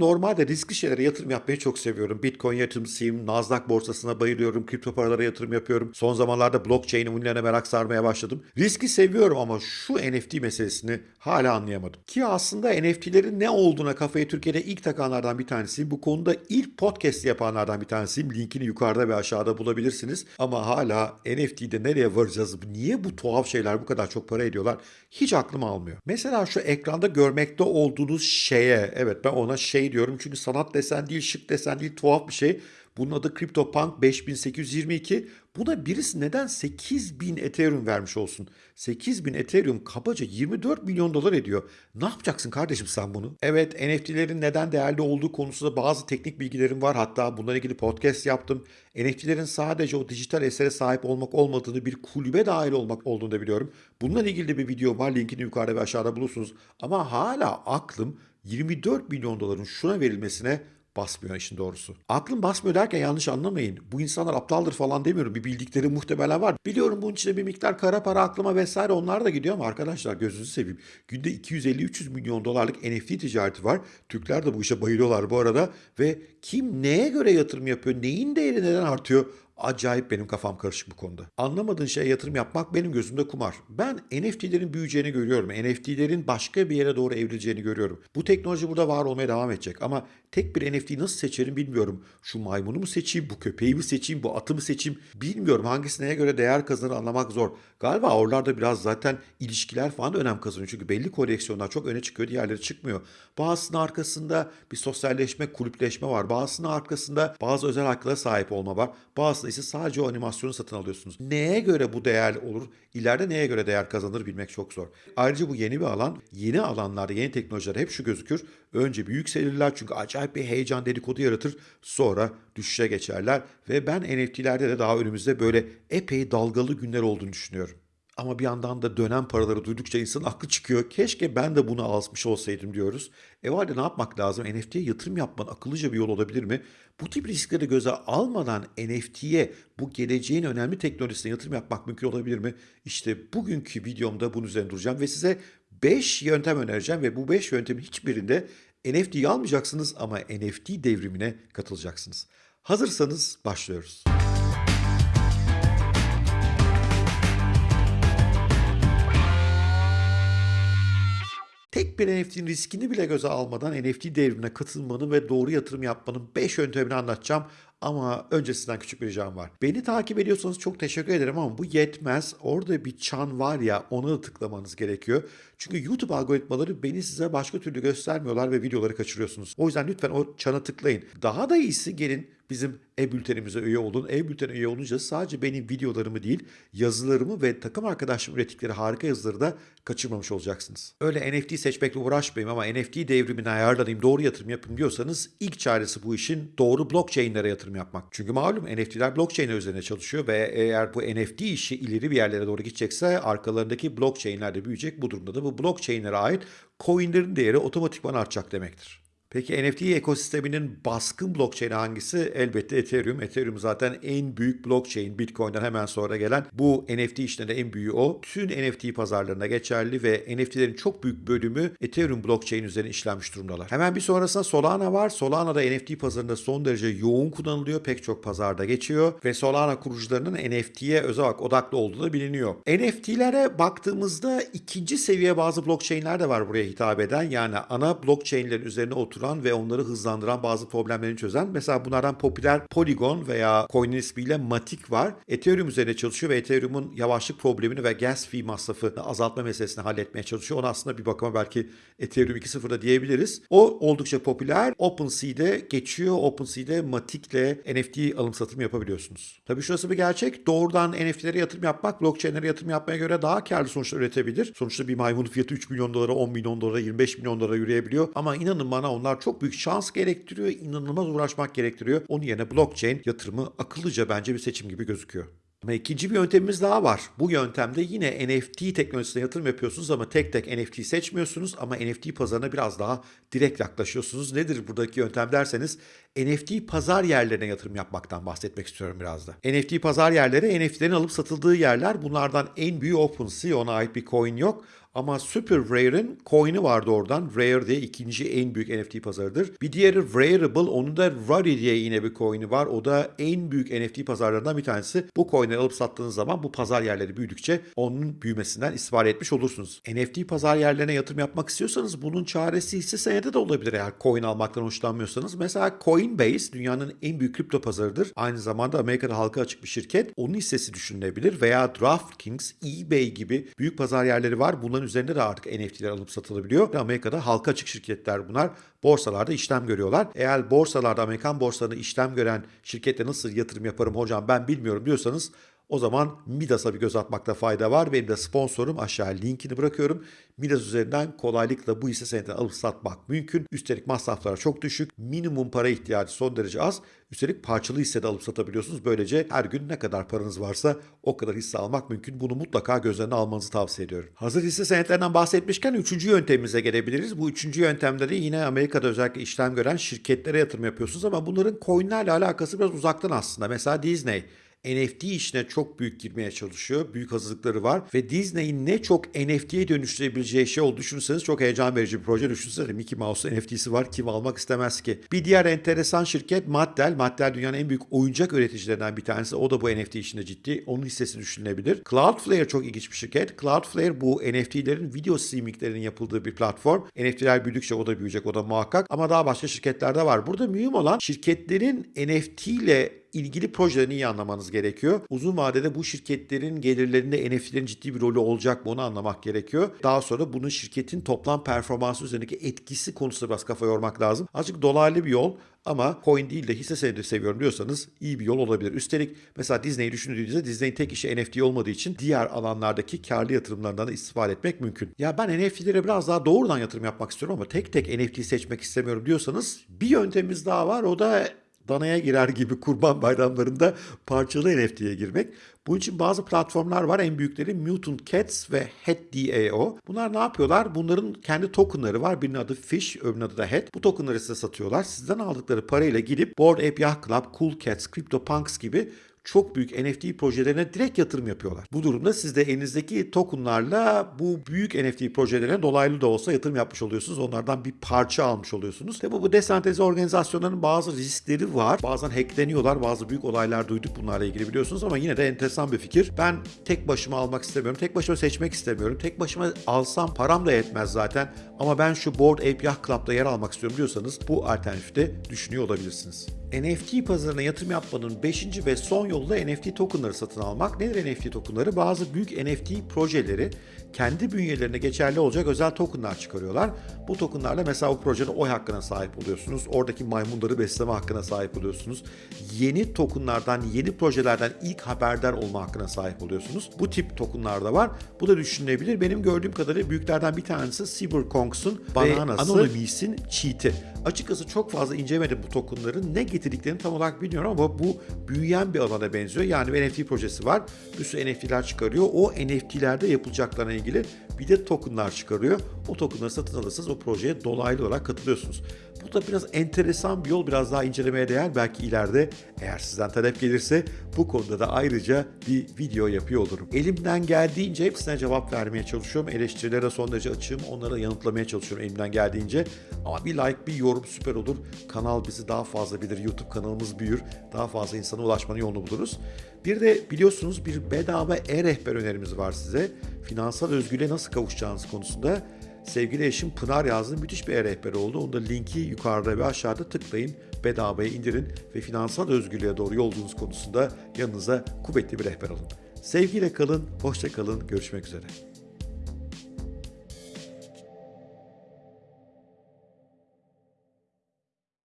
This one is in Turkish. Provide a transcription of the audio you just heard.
Normalde riskli şeylere yatırım yapmayı çok seviyorum. Bitcoin yatırımcısıyım, Nasdaq borsasına bayılıyorum, kripto paralara yatırım yapıyorum. Son zamanlarda blockchain ünlerine merak sarmaya başladım. Riski seviyorum ama şu NFT meselesini hala anlayamadım. Ki aslında NFT'lerin ne olduğuna kafayı Türkiye'de ilk takanlardan bir tanesiyim. Bu konuda ilk podcast yapanlardan bir tanesiyim. Linkini yukarıda ve aşağıda bulabilirsiniz. Ama hala NFT'de nereye varacağız? Niye bu tuhaf şeyler bu kadar çok para ediyorlar? Hiç aklım almıyor. Mesela şu ekranda görmekte olduğunuz şeye, evet ben ona şey diyorum çünkü sanat desen değil, şık desen değil, tuhaf bir şey. Bunun adı CryptoPunk 5822. Buna birisi neden 8000 Ethereum vermiş olsun? 8000 Ethereum kabaca 24 milyon dolar ediyor. Ne yapacaksın kardeşim sen bunu? Evet NFT'lerin neden değerli olduğu konusunda bazı teknik bilgilerim var. Hatta bununla ilgili podcast yaptım. NFT'lerin sadece o dijital esere sahip olmak olmadığını bir kulübe dahil olmak olduğunu da biliyorum. Bununla ilgili de bir video var. Linkini yukarıda ve aşağıda bulursunuz. Ama hala aklım 24 milyon doların şuna verilmesine basmıyor işin doğrusu. Aklım basmıyor derken yanlış anlamayın. Bu insanlar aptaldır falan demiyorum. Bir bildikleri muhtemelen var. Biliyorum bunun içinde bir miktar kara para aklıma vesaire onlar da gidiyor ama arkadaşlar gözünüzü seveyim. Günde 250-300 milyon dolarlık NFT ticareti var. Türkler de bu işe bayılıyorlar bu arada. Ve kim neye göre yatırım yapıyor, neyin değeri neden artıyor Acayip benim kafam karışık bu konuda. Anlamadığın şeye yatırım yapmak benim gözümde kumar. Ben NFT'lerin büyüyeceğini görüyorum. NFT'lerin başka bir yere doğru evrileceğini görüyorum. Bu teknoloji burada var olmaya devam edecek. Ama tek bir NFT'yi nasıl seçerim bilmiyorum. Şu maymunu mu seçeyim, bu köpeği mi seçeyim, bu atı mı seçeyim bilmiyorum. Hangisi neye göre değer kazanır anlamak zor. Galiba oralarda biraz zaten ilişkiler falan da önem kazanıyor. Çünkü belli koleksiyonlar çok öne çıkıyor, diğerleri çıkmıyor. Bazısının arkasında bir sosyalleşme, kulüpleşme var. Bazısının arkasında bazı özel haklara sahip olma var. Bazısında ise sadece o animasyonu satın alıyorsunuz. Neye göre bu değerli olur? İleride neye göre değer kazanır bilmek çok zor. Ayrıca bu yeni bir alan. Yeni alanlarda, yeni teknolojiler hep şu gözükür. Önce bir yükselirler çünkü acayip bir heyecan dedikodu yaratır. Sonra düşüşe geçerler. Ve ben NFT'lerde de daha önümüzde böyle epey dalgalı günler olduğunu düşünüyorum. Ama bir yandan da dönem paraları duydukça insanın aklı çıkıyor. Keşke ben de bunu almış olsaydım diyoruz. E o ne yapmak lazım? NFT'ye yatırım yapmanın akıllıca bir yol olabilir mi? Bu tip riskleri göze almadan NFT'ye bu geleceğin önemli teknolojisine yatırım yapmak mümkün olabilir mi? İşte bugünkü videomda bunun üzerine duracağım ve size 5 yöntem önereceğim ve bu 5 yöntemin hiçbirinde NFT'yi almayacaksınız ama NFT devrimine katılacaksınız. Hazırsanız başlıyoruz. Tek bir NFT'nin riskini bile göze almadan NFT devrimine katılmanın ve doğru yatırım yapmanın 5 yöntemini anlatacağım. Ama öncesinden küçük bir ricam var. Beni takip ediyorsanız çok teşekkür ederim ama bu yetmez. Orada bir çan var ya ona da tıklamanız gerekiyor. Çünkü YouTube algoritmaları beni size başka türlü göstermiyorlar ve videoları kaçırıyorsunuz. O yüzden lütfen o çana tıklayın. Daha da iyisi gelin bizim e-bültenimize üye olun. E-bültene üye olunca sadece benim videolarımı değil yazılarımı ve takım arkadaşlarım ürettikleri harika yazıları da kaçırmamış olacaksınız. Öyle NFT seçmekle uğraşmayayım ama NFT devrimine ayarlanayım doğru yatırım yapayım diyorsanız ilk çaresi bu işin doğru blockchain'lere yatırım yapmak. Çünkü malum NFT'ler blockchain'ler üzerine çalışıyor ve eğer bu NFT işi ileri bir yerlere doğru gidecekse arkalarındaki blockchain'ler de büyüyecek. Bu durumda da bu blockchain'lere ait coin'lerin değeri otomatikman artacak demektir. Peki NFT ekosisteminin baskın blockchain'i hangisi? Elbette Ethereum. Ethereum zaten en büyük blockchain. Bitcoin'den hemen sonra gelen bu NFT işlerinde en büyüğü o. Tüm NFT pazarlarına geçerli ve NFT'lerin çok büyük bölümü Ethereum blockchain üzerine işlenmiş durumdalar. Hemen bir sonrasında Solana var. Solana da NFT pazarında son derece yoğun kullanılıyor. Pek çok pazarda geçiyor ve Solana kurucularının NFT'ye özel odaklı olduğu da biliniyor. NFT'lere baktığımızda ikinci seviye bazı blockchain'ler de var buraya hitap eden. Yani ana blockchain'lerin üzerine oturan oluşturan ve onları hızlandıran bazı problemlerini çözen. Mesela bunlardan popüler Polygon veya coin'in ismiyle Matic var. Ethereum üzerine çalışıyor ve Ethereum'un yavaşlık problemini ve gas fee masrafını azaltma meselesini halletmeye çalışıyor. Ona aslında bir bakıma belki Ethereum 2.0'da diyebiliriz. O oldukça popüler. OpenSea'de geçiyor. OpenSea'de Matic'le NFT alım satım yapabiliyorsunuz. Tabii şurası bir gerçek. Doğrudan NFT'lere yatırım yapmak blockchain'lere yatırım yapmaya göre daha karlı sonuçlar üretebilir. Sonuçta bir maymunun fiyatı 3 milyon dolara, 10 milyon dolara, 25 milyon dolara yürüyebiliyor. Ama inanın bana onlar bunlar çok büyük şans gerektiriyor, inanılmaz uğraşmak gerektiriyor. Onun yerine blockchain yatırımı akıllıca bence bir seçim gibi gözüküyor. Ama ikinci bir yöntemimiz daha var. Bu yöntemde yine NFT teknolojisine yatırım yapıyorsunuz ama tek tek NFT seçmiyorsunuz ama NFT pazarına biraz daha direkt yaklaşıyorsunuz. Nedir buradaki yöntem derseniz NFT pazar yerlerine yatırım yapmaktan bahsetmek istiyorum biraz da. NFT pazar yerleri NFT'lerin alıp satıldığı yerler. Bunlardan en büyüğü OpenSea. Ona ait bir coin yok. Ama Super Rare'ın coin'i vardı oradan. Rare diye ikinci en büyük NFT pazarıdır. Bir diğeri Rareable. Onun da Rari diye yine bir coin'i var. O da en büyük NFT pazarlarından bir tanesi. Bu coin'leri alıp sattığınız zaman bu pazar yerleri büyüdükçe onun büyümesinden istifade etmiş olursunuz. NFT pazar yerlerine yatırım yapmak istiyorsanız bunun çaresi hisse senedi de olabilir eğer coin almaktan hoşlanmıyorsanız. Mesela Coinbase dünyanın en büyük kripto pazarıdır. Aynı zamanda Amerika'da halka açık bir şirket. Onun hissesi düşünülebilir veya DraftKings, eBay gibi büyük pazar yerleri var. Bunların üzerinde de artık NFT'ler alıp satılabiliyor. Amerika'da halka açık şirketler bunlar. Borsalarda işlem görüyorlar. Eğer borsalarda Amerikan borsalarında işlem gören şirkette nasıl yatırım yaparım hocam ben bilmiyorum diyorsanız o zaman Midas'a bir göz atmakta fayda var. Benim de sponsorum aşağı linkini bırakıyorum. Midas üzerinden kolaylıkla bu hisse senedini alıp satmak mümkün. Üstelik masraflar çok düşük. Minimum para ihtiyacı son derece az. Üstelik parçalı hisse de alıp satabiliyorsunuz. Böylece her gün ne kadar paranız varsa o kadar hisse almak mümkün. Bunu mutlaka göz önüne almanızı tavsiye ediyorum. Hazır hisse senetlerinden bahsetmişken üçüncü yöntemimize gelebiliriz. Bu üçüncü yöntemde de yine Amerika'da özellikle işlem gören şirketlere yatırım yapıyorsunuz ama bunların coinlerle alakası biraz uzaktan aslında. Mesela Disney. NFT işine çok büyük girmeye çalışıyor. Büyük hazırlıkları var ve Disney'in ne çok NFT'ye dönüştürebileceği şey olduğunu düşünürseniz çok heyecan verici bir proje. Düşünsene Mickey Mouse'un NFT'si var. Kim almak istemez ki? Bir diğer enteresan şirket Mattel. Mattel dünyanın en büyük oyuncak üreticilerinden bir tanesi. O da bu NFT işinde ciddi. Onun hissesi düşünülebilir. Cloudflare çok ilginç bir şirket. Cloudflare bu NFT'lerin video streaminglerinin yapıldığı bir platform. NFT'ler büyüdükçe o da büyüyecek. O da muhakkak. Ama daha başka şirketler de var. Burada mühim olan şirketlerin NFT ile ilgili projelerini iyi anlamanız gerekiyor. Uzun vadede bu şirketlerin gelirlerinde NFT'lerin ciddi bir rolü olacak mı onu anlamak gerekiyor. Daha sonra bunun şirketin toplam performansı üzerindeki etkisi konusunda biraz kafa yormak lazım. Azıcık dolaylı bir yol ama coin değil de hisse senedi seviyorum diyorsanız iyi bir yol olabilir. Üstelik mesela Disney'i düşündüğünüzde Disney'in tek işi NFT olmadığı için diğer alanlardaki karlı yatırımlarından da istifade etmek mümkün. Ya ben NFT'lere biraz daha doğrudan yatırım yapmak istiyorum ama tek tek NFT seçmek istemiyorum diyorsanız bir yöntemimiz daha var. O da danaya girer gibi kurban bayramlarında parçalı NFT'ye girmek. Bunun için bazı platformlar var. En büyükleri Mutant Cats ve Head.dao. Bunlar ne yapıyorlar? Bunların kendi tokenları var. Birinin adı Fish, öbürünün adı da Head. Bu tokenları size satıyorlar. Sizden aldıkları parayla gidip Bored Ape Yacht Club, Cool Cats, CryptoPunks gibi çok büyük NFT projelerine direkt yatırım yapıyorlar. Bu durumda siz de elinizdeki tokenlarla bu büyük NFT projelerine dolaylı da olsa yatırım yapmış oluyorsunuz. Onlardan bir parça almış oluyorsunuz. Tabi bu desantralize organizasyonların bazı riskleri var. Bazen hackleniyorlar. Bazı büyük olaylar duyduk bunlarla ilgili biliyorsunuz ama yine de enteresan bir fikir. Ben tek başıma almak istemiyorum. Tek başıma seçmek istemiyorum. Tek başıma alsam param da yetmez zaten. Ama ben şu Board Ape Yacht Club'da yer almak istiyorum diyorsanız bu alternatifte düşünüyor olabilirsiniz. NFT pazarına yatırım yapmanın 5. ve son yolu da NFT tokenları satın almak. Nedir NFT tokenları? Bazı büyük NFT projeleri kendi bünyelerine geçerli olacak özel tokenlar çıkarıyorlar. Bu tokenlarla mesela bu projenin oy hakkına sahip oluyorsunuz. Oradaki maymunları besleme hakkına sahip oluyorsunuz. Yeni tokenlardan, yeni projelerden ilk haberdar olma hakkına sahip oluyorsunuz. Bu tip tokenlar da var. Bu da düşünülebilir. Benim gördüğüm kadarıyla büyüklerden bir tanesi Cyberkonks'un Bananası ve Anonymous'in Cheat'i. Açıkçası çok fazla incelemedim bu tokenların. Ne getirdiklerini tam olarak bilmiyorum ama bu büyüyen bir alana benziyor. Yani bir NFT projesi var. Bir sürü NFT'ler çıkarıyor. O NFT'lerde yapılacaklarına ilgili bir de tokenlar çıkarıyor. O tokenları satın alırsanız o projeye dolaylı olarak katılıyorsunuz. Bu da biraz enteresan bir yol. Biraz daha incelemeye değer. Belki ileride eğer sizden talep gelirse bu konuda da ayrıca bir video yapıyor olurum. Elimden geldiğince hepsine cevap vermeye çalışıyorum. Eleştirilere son derece açığım. Onları yanıtlamaya çalışıyorum elimden geldiğince. Ama bir like, bir yorum süper olur. Kanal bizi daha fazla bilir. YouTube kanalımız büyür. Daha fazla insana ulaşmanın yolunu buluruz. Bir de biliyorsunuz bir bedava e-rehber önerimiz var size. Finansal özgürlüğe nasıl kavuşacağınız konusunda sevgili eşim Pınar yazdığı müthiş bir e-rehber oldu. Onun da linki yukarıda ve aşağıda tıklayın, bedavaya indirin ve finansal özgürlüğe doğru yolculuğunuz konusunda yanınıza kuvvetli bir rehber alın. Sevgiyle kalın, hoşça kalın, görüşmek üzere.